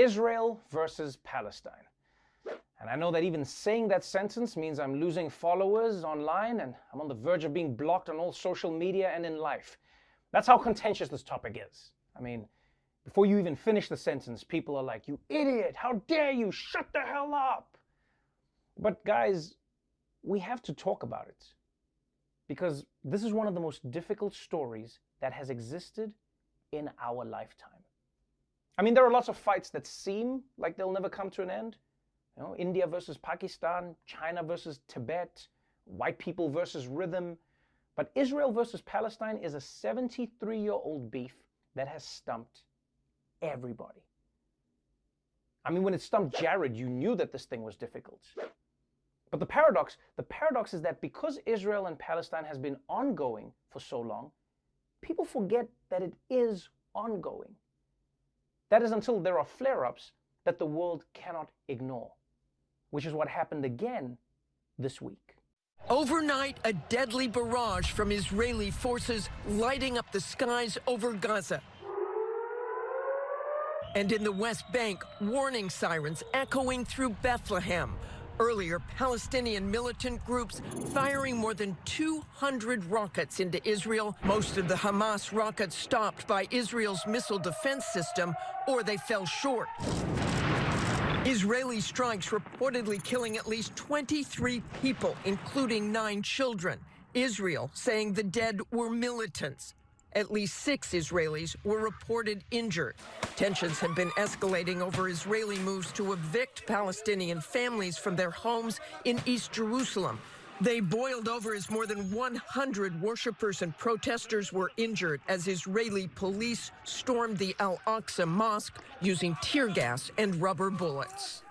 Israel versus Palestine. And I know that even saying that sentence means I'm losing followers online and I'm on the verge of being blocked on all social media and in life. That's how contentious this topic is. I mean, before you even finish the sentence, people are like, You idiot, how dare you, shut the hell up. But guys, we have to talk about it because this is one of the most difficult stories that has existed in our lifetime. I mean, there are lots of fights that seem like they'll never come to an end. You know, India versus Pakistan, China versus Tibet, white people versus rhythm. But Israel versus Palestine is a 73 year old beef that has stumped everybody. I mean, when it stumped Jared, you knew that this thing was difficult. But the paradox, the paradox is that because Israel and Palestine has been ongoing for so long, people forget that it is ongoing. That is until there are flare-ups that the world cannot ignore, which is what happened again this week. Overnight, a deadly barrage from Israeli forces lighting up the skies over Gaza. And in the West Bank, warning sirens echoing through Bethlehem. Earlier, Palestinian militant groups firing more than 200 rockets into Israel. Most of the Hamas rockets stopped by Israel's missile defense system, or they fell short. Israeli strikes reportedly killing at least 23 people, including nine children. Israel saying the dead were militants. At least six Israelis were reported injured. Tensions have been escalating over Israeli moves to evict Palestinian families from their homes in East Jerusalem. They boiled over as more than 100 worshippers and protesters were injured as Israeli police stormed the Al Aqsa Mosque using tear gas and rubber bullets.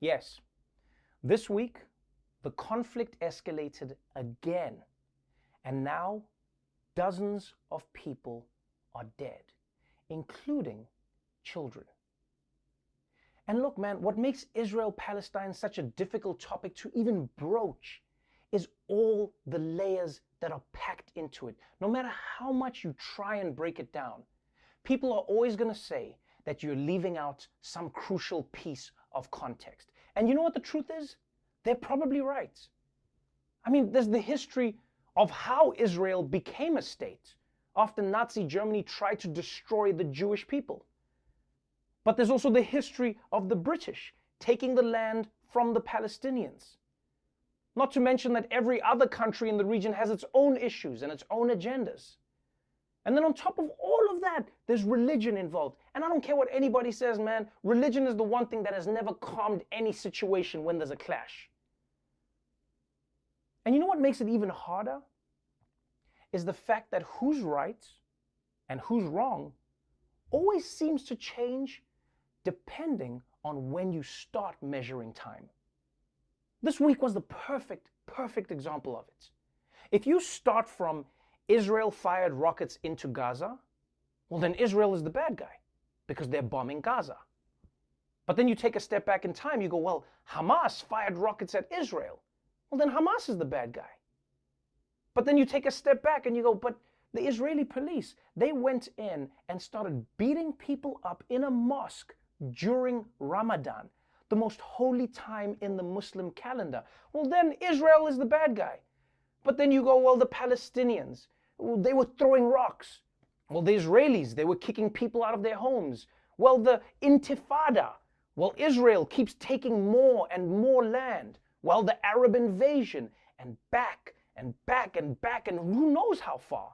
Yes, this week, the conflict escalated again. And now dozens of people are dead, including children. And look, man, what makes Israel Palestine such a difficult topic to even broach is all the layers that are packed into it. No matter how much you try and break it down, people are always going to say that you're leaving out some crucial piece of context. And you know what the truth is? They're probably right. I mean, there's the history of how Israel became a state after Nazi Germany tried to destroy the Jewish people. But there's also the history of the British taking the land from the Palestinians. Not to mention that every other country in the region has its own issues and its own agendas. And then on top of all of that, there's religion involved. And I don't care what anybody says, man, religion is the one thing that has never calmed any situation when there's a clash. And you know what makes it even harder? Is the fact that who's right and who's wrong always seems to change depending on when you start measuring time. This week was the perfect, perfect example of it. If you start from Israel fired rockets into Gaza, well, then Israel is the bad guy because they're bombing Gaza. But then you take a step back in time, you go, well, Hamas fired rockets at Israel. Well, then Hamas is the bad guy. But then you take a step back and you go, but the Israeli police, they went in and started beating people up in a mosque during Ramadan, the most holy time in the Muslim calendar. Well, then Israel is the bad guy. But then you go, well, the Palestinians, well, they were throwing rocks. Well, the Israelis, they were kicking people out of their homes. Well, the Intifada, well, Israel keeps taking more and more land. Well, the Arab invasion and back and back and back and who knows how far.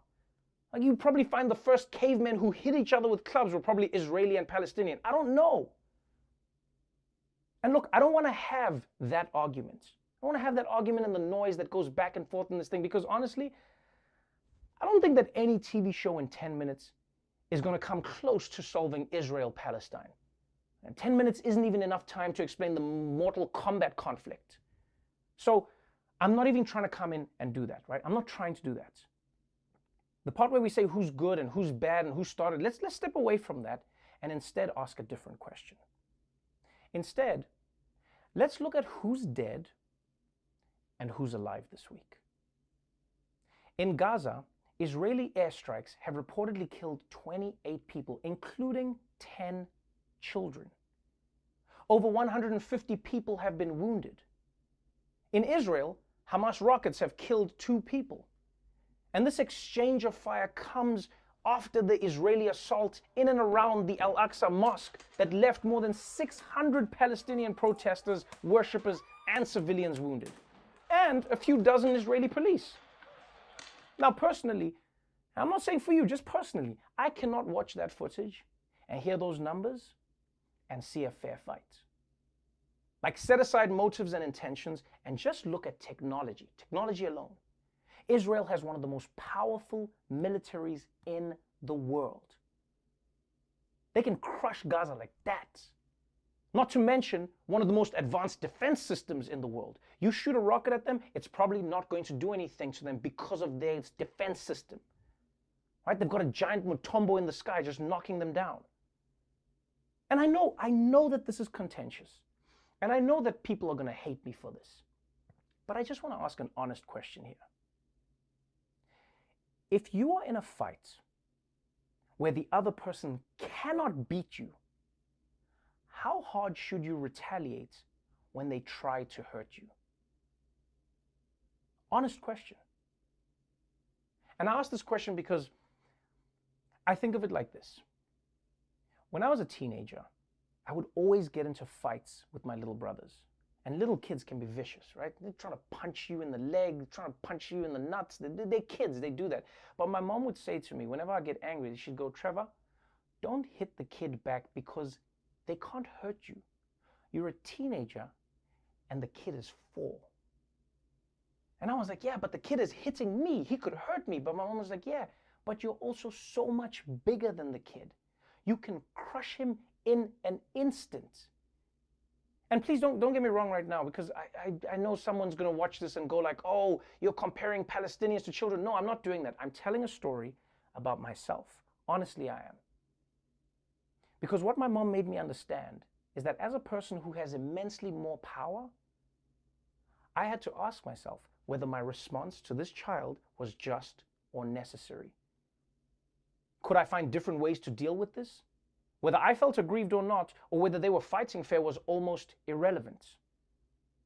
Like you probably find the first cavemen who hit each other with clubs were probably Israeli and Palestinian. I don't know. And look, I don't want to have that argument. I want to have that argument and the noise that goes back and forth in this thing because honestly, I don't think that any TV show in 10 minutes is going to come close to solving Israel Palestine. And 10 minutes isn't even enough time to explain the Mortal Kombat conflict. So I'm not even trying to come in and do that, right? I'm not trying to do that. The part where we say who's good and who's bad and who started, let's, let's step away from that and instead ask a different question. Instead, let's look at who's dead and who's alive this week. In Gaza, Israeli airstrikes have reportedly killed 28 people, including 10 children. Over 150 people have been wounded. In Israel, Hamas rockets have killed two people. And this exchange of fire comes after the Israeli assault in and around the Al Aqsa Mosque that left more than 600 Palestinian protesters, worshippers, and civilians wounded, and a few dozen Israeli police. Now, personally, I'm not saying for you, just personally, I cannot watch that footage and hear those numbers and see a fair fight. Like, set aside motives and intentions and just look at technology, technology alone. Israel has one of the most powerful militaries in the world. They can crush Gaza like that. Not to mention one of the most advanced defense systems in the world. You shoot a rocket at them, it's probably not going to do anything to them because of their defense system. Right? They've got a giant Mutombo in the sky just knocking them down. And I know, I know that this is contentious. And I know that people are going to hate me for this. But I just want to ask an honest question here. If you are in a fight where the other person cannot beat you, how hard should you retaliate when they try to hurt you? Honest question. And I ask this question because I think of it like this. When I was a teenager, I would always get into fights with my little brothers. And little kids can be vicious, right? They're trying to punch you in the leg, they trying to punch you in the nuts. They're, they're kids, they do that. But my mom would say to me, whenever I get angry, she'd go, Trevor, don't hit the kid back because they can't hurt you. You're a teenager and the kid is four. And I was like, yeah, but the kid is hitting me. He could hurt me. But my mom was like, yeah, but you're also so much bigger than the kid. You can crush him in an instant. And please don't, don't get me wrong right now, because I, I, I know someone's going to watch this and go like, oh, you're comparing Palestinians to children. No, I'm not doing that. I'm telling a story about myself. Honestly, I am. Because what my mom made me understand is that as a person who has immensely more power, I had to ask myself whether my response to this child was just or necessary. Could I find different ways to deal with this? Whether I felt aggrieved or not, or whether they were fighting fair was almost irrelevant.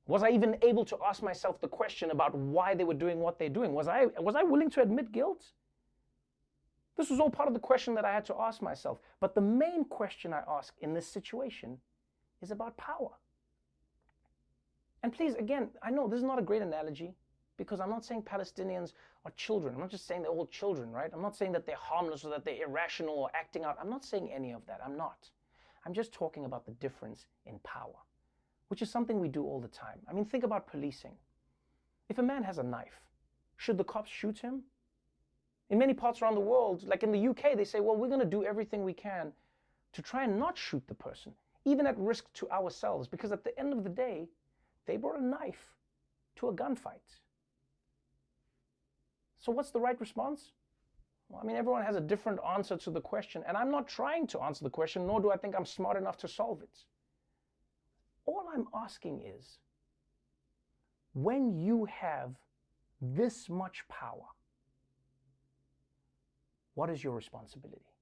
Was I even able to ask myself the question about why they were doing what they're doing? Was I, was I willing to admit guilt? This was all part of the question that I had to ask myself. But the main question I ask in this situation is about power. And please, again, I know this is not a great analogy because I'm not saying Palestinians are children. I'm not just saying they're all children, right? I'm not saying that they're harmless or that they're irrational or acting out. I'm not saying any of that. I'm not. I'm just talking about the difference in power, which is something we do all the time. I mean, think about policing. If a man has a knife, should the cops shoot him? In many parts around the world, like in the UK, they say, well, we're going to do everything we can to try and not shoot the person, even at risk to ourselves, because at the end of the day, they brought a knife to a gunfight. So what's the right response? Well, I mean, everyone has a different answer to the question, and I'm not trying to answer the question, nor do I think I'm smart enough to solve it. All I'm asking is, when you have this much power, what is your responsibility?